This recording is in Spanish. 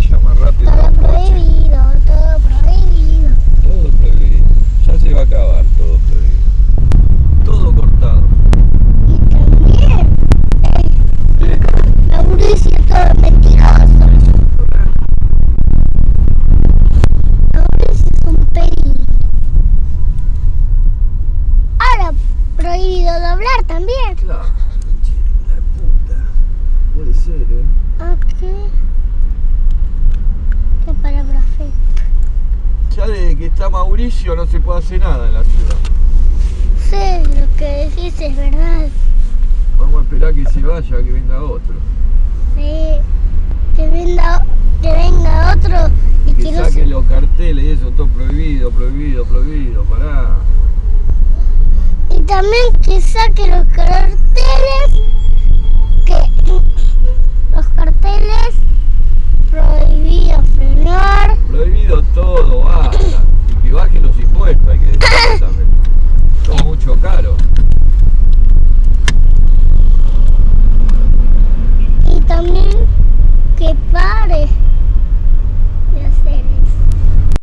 vaya más rápido. Todo prohibido, todo prohibido. Todo prohibido. Ya se va a acabar todo prohibido. Todo cortado. Y también eh, el Mauricio todo mentiroso. Mauricio es un peligro. Ahora prohibido doblar también. Claro, la puta. Puede ser, ¿eh? Está Mauricio no se puede hacer nada en la ciudad. Sí, lo que decís es verdad. Vamos a esperar que se vaya, que venga otro. Sí. Que venga, que venga otro y que, Que no saquen se... los carteles y eso, todo prohibido, prohibido, prohibido, pará. Y también que saque los carteles